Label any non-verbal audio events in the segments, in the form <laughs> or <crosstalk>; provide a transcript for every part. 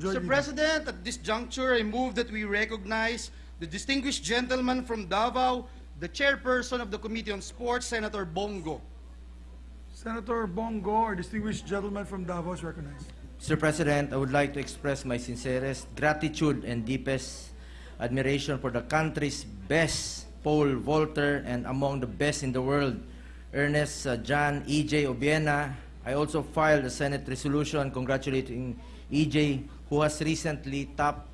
Joy Mr. President, at this juncture, I move that we recognize the distinguished gentleman from Davao, the chairperson of the Committee on Sports, Senator Bongo. Senator Bongo, our distinguished gentleman from Davao is recognized. Mr. President, I would like to express my sincerest gratitude and deepest admiration for the country's best pole vaulter and among the best in the world, Ernest uh, John E.J. Obiena. I also filed a Senate resolution congratulating E.J., who has recently topped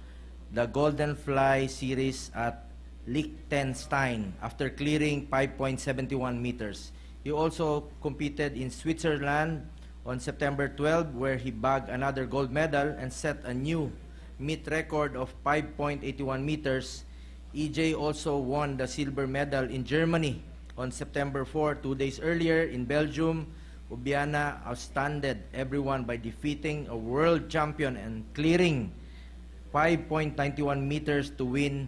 the Golden Fly series at Liechtenstein after clearing 5.71 meters. He also competed in Switzerland on September 12 where he bagged another gold medal and set a new meet record of 5.81 meters. EJ also won the silver medal in Germany on September 4, two days earlier in Belgium. Ubiana outstanded everyone by defeating a world champion and clearing 5.91 meters to win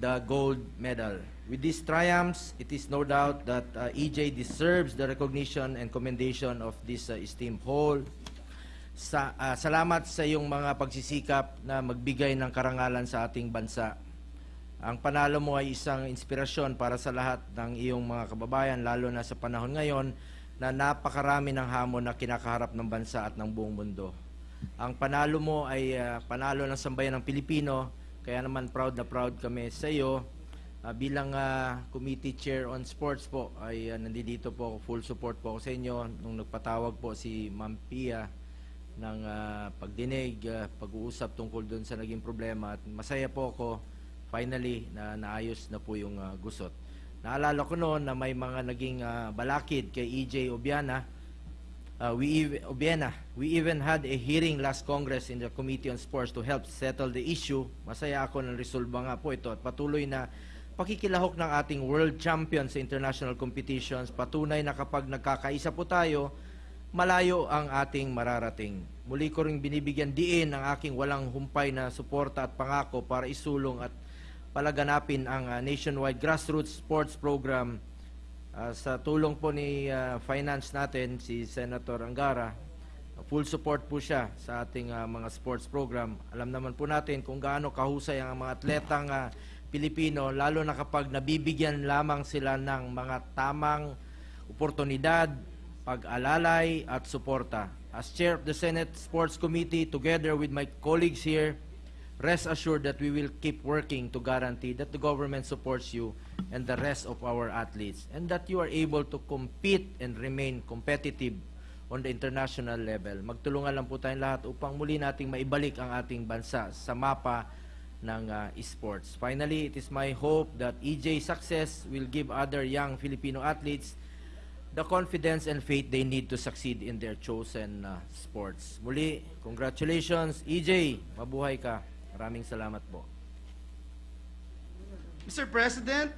the gold medal. With these triumphs, it is no doubt that uh, EJ deserves the recognition and commendation of this uh, esteemed whole. Sa, ah, salamat sa iyong mga pagsisikap na magbigay ng karangalan sa ating bansa. Ang panalo mo ay isang inspirasyon para sa lahat ng iyong mga kababayan, lalo na sa panahon ngayon na napakarami ng hamon na kinakaharap ng bansa at ng buong mundo. Ang panalo mo ay ah, panalo ng sambayan ng Pilipino, kaya naman proud na proud kami sa iyo. Ah, bilang ah, committee chair on sports po, ay ah, nandito po full support po ako sa inyo. Nung nagpatawag po si Ma'am Pia ng ah, pagdinig, ah, pag-uusap tungkol doon sa naging problema. At masaya po ako, finally, na naayos na po yung ah, gusot. Naalala ko noon na may mga naging ah, balakid kay EJ Obiana, Uh, we Obiena, we even had a hearing last Congress in the Committee on Sports to help settle the issue. Masaya ako ng resolba nga po ito at patuloy na pakikilahok ng ating world champion sa international competitions. Patunay na kapag nagkakaisa po tayo, malayo ang ating mararating. Muli ko ring binibigyan diin ang aking walang humpay na suporta at pangako para isulong at palaganapin ang uh, nationwide grassroots sports program Ah, sa tulong po ni ah, finance natin, si Senator Angara, full support po siya sa ating ah, mga sports program. Alam naman po natin kung gaano kahusay ang mga atletang ah, Pilipino, lalo na kapag nabibigyan lamang sila ng mga tamang oportunidad, pag-alalay at suporta. As Chair of the Senate Sports Committee, together with my colleagues here, rest assured that we will keep working to guarantee that the government supports you and the rest of our athletes and that you are able to compete and remain competitive on the international level. Magtulungan lang po tayong lahat upang muli nating maibalik ang ating bansa sa mapa ng uh, esports. Finally, it is my hope that EJ success will give other young Filipino athletes the confidence and faith they need to succeed in their chosen uh, sports. Muli, congratulations, EJ. Mabuhay ka. Maraming salamat po. Mr. President,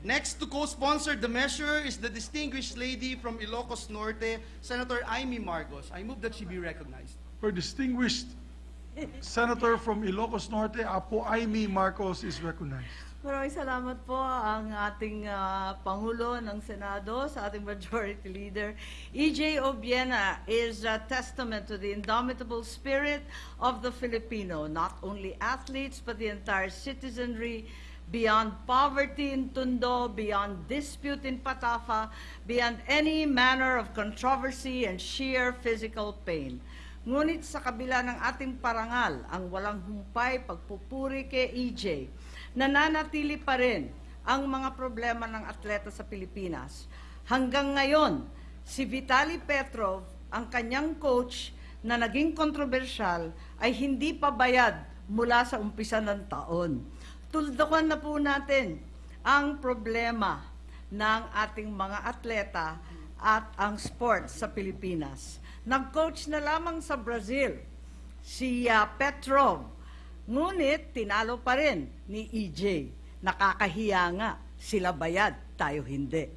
next to co-sponsor the measure is the distinguished lady from Ilocos Norte, Senator Amy Marcos. I move that she be recognized. Our distinguished Senator from Ilocos Norte, Apo Aimee Marcos is recognized. Maraming salamat po ang ating ah, Pangulo ng Senado, sa ating Majority Leader. E.J. Obiena is a testament to the indomitable spirit of the Filipino, not only athletes, but the entire citizenry, beyond poverty in Tondo, beyond dispute in Patafa, beyond any manner of controversy and sheer physical pain. Ngunit sa kabila ng ating parangal, ang walang humpay pagpupuri kay EJ, nananatili pa rin ang mga problema ng atleta sa Pilipinas. Hanggang ngayon, si Vitali Petrov, ang kanyang coach na naging kontrobersyal, ay hindi pa bayad mula sa umpisa ng taon. Tuldukan na po natin ang problema ng ating mga atleta at ang sports sa Pilipinas. Nag-coach na lamang sa Brazil si ah, Petrov. Ngunit tinalo pa rin ni EJ. Nakakahiya nga, sila bayad, tayo hindi.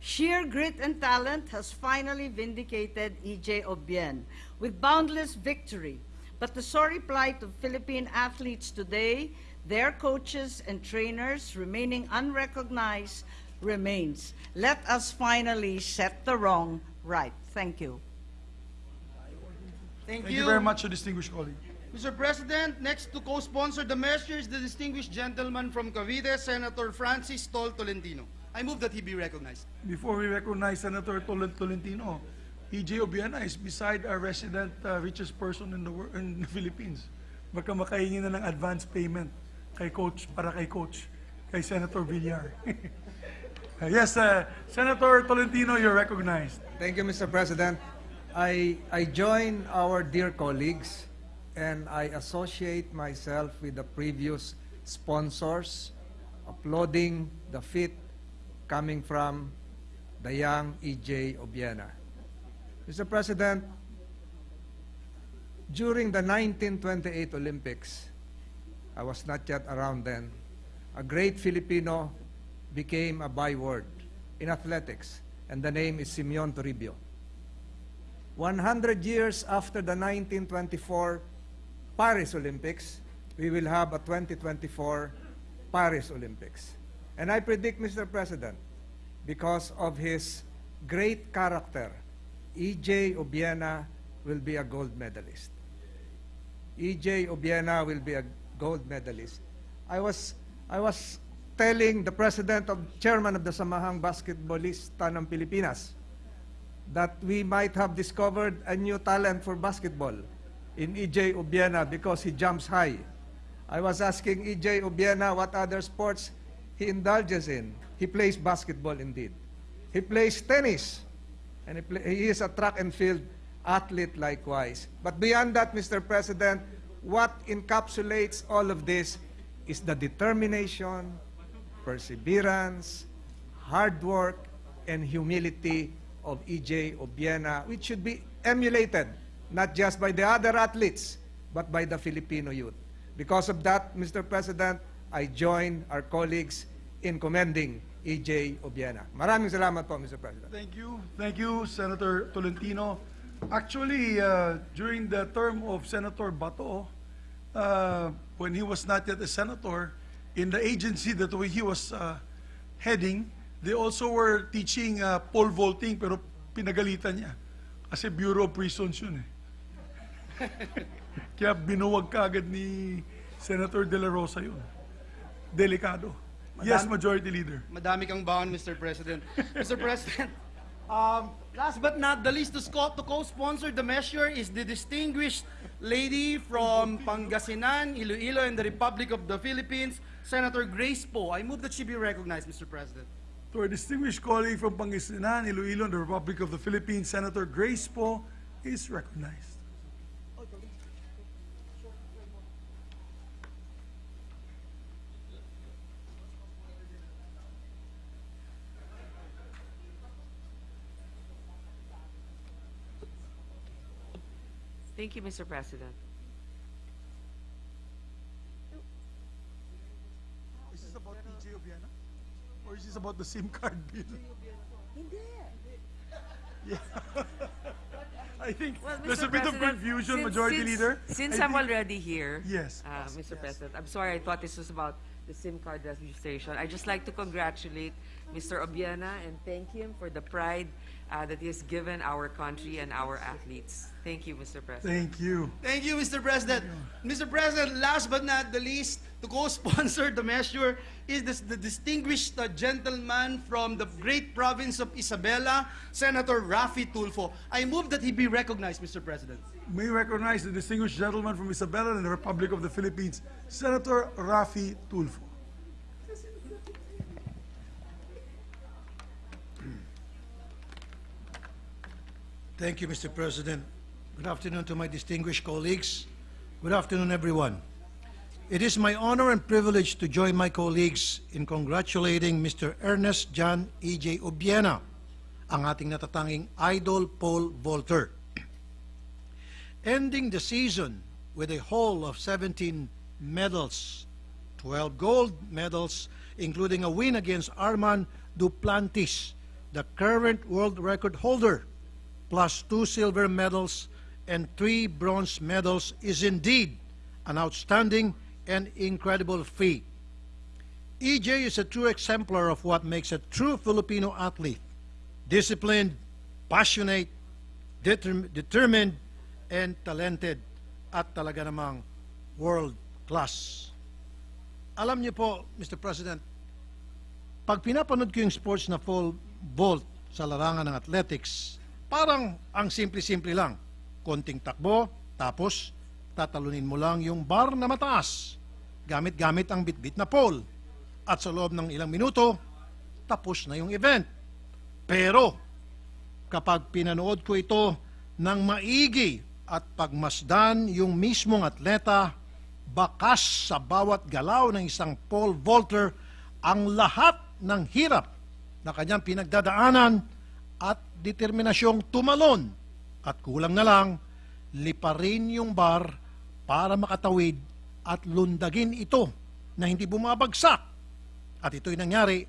Sheer grit and talent has finally vindicated EJ Obien with boundless victory. But the sorry plight of Philippine athletes today, their coaches and trainers remaining unrecognized, remains. Let us finally set the wrong right. Thank you. Thank, Thank you very much, distinguished colleague. Mr. President, next to co-sponsor the measure is the distinguished gentleman from Cavite, Senator Francis Tol Tolentino. I move that he be recognized. Before we recognize Senator Tol- Tolentino, EJ Obiena is beside our resident uh, richest person in the in the Philippines. Baka makahingi na ng advance payment kay coach para kay coach kay Senator Villar. <laughs> Uh, yes, uh, Senator Tolentino, you're recognized. Thank you, Mr. President. I, I join our dear colleagues and I associate myself with the previous sponsors applauding the feat coming from the young E.J. Obiena. Mr. President, during the 1928 Olympics, I was not yet around then, a great Filipino became a byword in athletics, and the name is Simeon Toribio. 100 years after the 1924 Paris Olympics, we will have a 2024 Paris Olympics. And I predict, Mr. President, because of his great character, E.J. Obiena will be a gold medalist. E.J. Obiena will be a gold medalist. I was, I was telling the president of, chairman of the Samahang Basketballista ng Pilipinas that we might have discovered a new talent for basketball in E.J. Obiena because he jumps high. I was asking E.J. Obiena what other sports he indulges in. He plays basketball indeed. He plays tennis. And he, play, he is a track and field athlete likewise. But beyond that, Mr. President, what encapsulates all of this is the determination, perseverance, hard work, and humility of E.J. Obiena, which should be emulated not just by the other athletes, but by the Filipino youth. Because of that, Mr. President, I join our colleagues in commending E.J. Obiena. Maraming salamat po, Mr. President. Thank you. Thank you, Senator Tolentino. Actually, uh, during the term of Senator Bato, uh, when he was not yet a senator, in the agency that he was uh, heading, they also were teaching uh, pole vaulting, pero pinagalitan niya. Kasi Bureau of Prisons yun eh. Kaya binuwag ka agad ni Senator De La Rosa yun. Delikado. Yes, Majority Leader. Madami kang baon, Mr. President. Mr. President, um, last but not the least, to co-sponsor the measure is the distinguished lady from Pangasinan, Iloilo, and the Republic of the Philippines, Senator Grace Poe. I move that she be recognized, Mr. President. To our distinguished colleague from Pangasinan, Iloilo, and the Republic of the Philippines, Senator Grace Poe is recognized. Thank you, Mr. President. Is this about PJ Obiana? Or is this about the SIM card bill? Yeah. <laughs> I think Well, there's Mr. a bit of President, confusion, since- Majority since- Leader. Since I I'm already here. Yes, uh, yes, Mr. yes. President, I'm sorry, I thought this was about the SIM card registration. I'd just like to congratulate Mr. Obiana and thank him for the pride uh, that he has given our country and our athletes. Thank you, Mr. President. Thank you. Thank you, Mr. President. Mr. President, last but not the least, to co-sponsor <laughs> the measure is this, the distinguished uh, gentleman from the great province of Isabela, Senator Rafi Tulfo. I move that he be recognized, Mr. President. May we recognize the distinguished gentleman from Isabela and the Republic of the Philippines, Senator Rafi Tulfo. Thank you, Mr. President. Good afternoon to my distinguished colleagues. Good afternoon, everyone. It is my honor and privilege to join my colleagues in congratulating Mr. Ernest John E.J. Obiena, ang ating natatanging idol pole vaulter. Ending the season with a haul of 17 medals, 12 gold medals, including a win against Armand Duplantis, the current world record holder, plus two silver medals and three bronze medals is indeed an outstanding and incredible feat. EJ is a true exemplar of what makes a true Filipino athlete. Disciplined, passionate, determ- determined, and talented at talaga namang world class. Alam niyo po, Mr. President, pag pinapanood ko yung sports na full vault sa larangan ng athletics, parang ang simple-simple lang. Konting takbo, tapos tatalunin mo lang yung bar na mataas. Gamit-gamit ang bitbit na pole. At sa loob ng ilang minuto, tapos na yung event. Pero, kapag pinanood ko ito ng maigi at pagmasdan yung mismong atleta, bakas sa bawat galaw ng isang pole vaulter ang lahat ng hirap na kanyang pinagdadaanan at determinasyong tumalon at kulang na lang liparin yung bar para makatawid at lundagin ito na hindi bumabagsak. At ito'y nangyari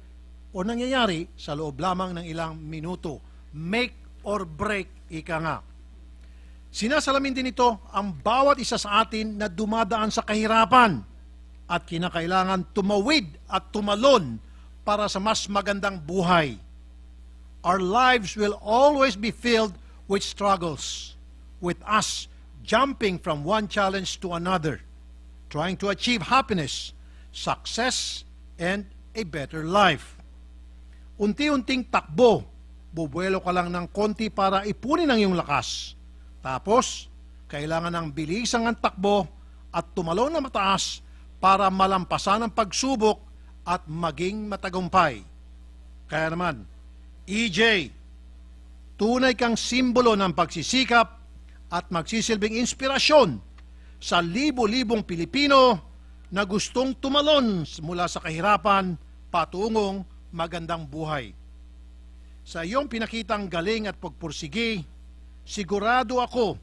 o nangyayari sa loob lamang ng ilang minuto. Make or break, ika nga. Sinasalamin din ito ang bawat isa sa atin na dumadaan sa kahirapan at kinakailangan tumawid at tumalon para sa mas magandang buhay. Our lives will always be filled with struggles, with us jumping from one challenge to another, trying to achieve happiness, success, and a better life. Unti-unting takbo, bubuelo ka lang ng konti para ipunin ang iyong lakas. Tapos, kailangan ng bilisang ang takbo at tumalon na mataas para malampasan ang pagsubok at maging matagumpay. Kaya naman, EJ, tunay kang simbolo ng pagsisikap at magsisilbing inspirasyon sa libo-libong Pilipino na gustong tumalon mula sa kahirapan patungong magandang buhay. Sa iyong pinakitang galing at pagpursigi, sigurado ako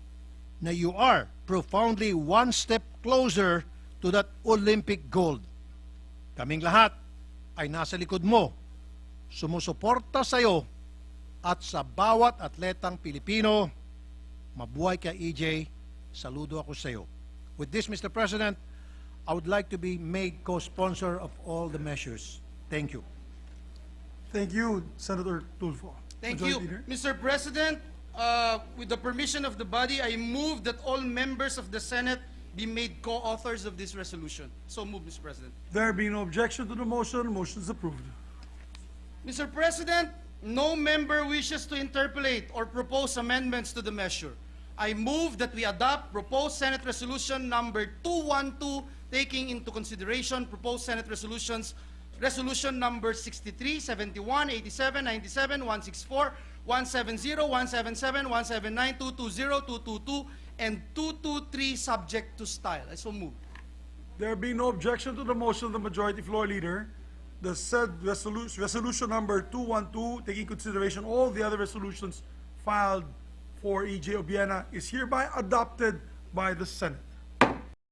na you are profoundly one step closer to that Olympic gold. Kaming lahat ay nasa likod mo, sumusuporta sa iyo at sa bawat atletang Pilipino. Mabuhay ka, EJ. Saludo ako sa iyo. With this, Mr. President, I would like to be made co-sponsor of all the measures. Thank you. Thank you, Senator Tulfo. Thank you. Leader. Mr. President, uh, with the permission of the body, I move that all members of the Senate be made co-authors of this resolution. So move, Mr. President. There being no objection to the motion, motion is approved. Mr. President, no member wishes to interpolate or propose amendments to the measure. I move that we adopt proposed Senate Resolution number 212, taking into consideration proposed Senate resolutions, Resolution number 63, 71, 87, 97, 164, 170, 177, 179, 220, 222, and 223, subject to style. I so move. There being no objection to the motion of the Majority Floor Leader, the said resolution, resolution number 212, taking consideration all the other resolutions filed for E.J. Obiena, is hereby adopted by the Senate.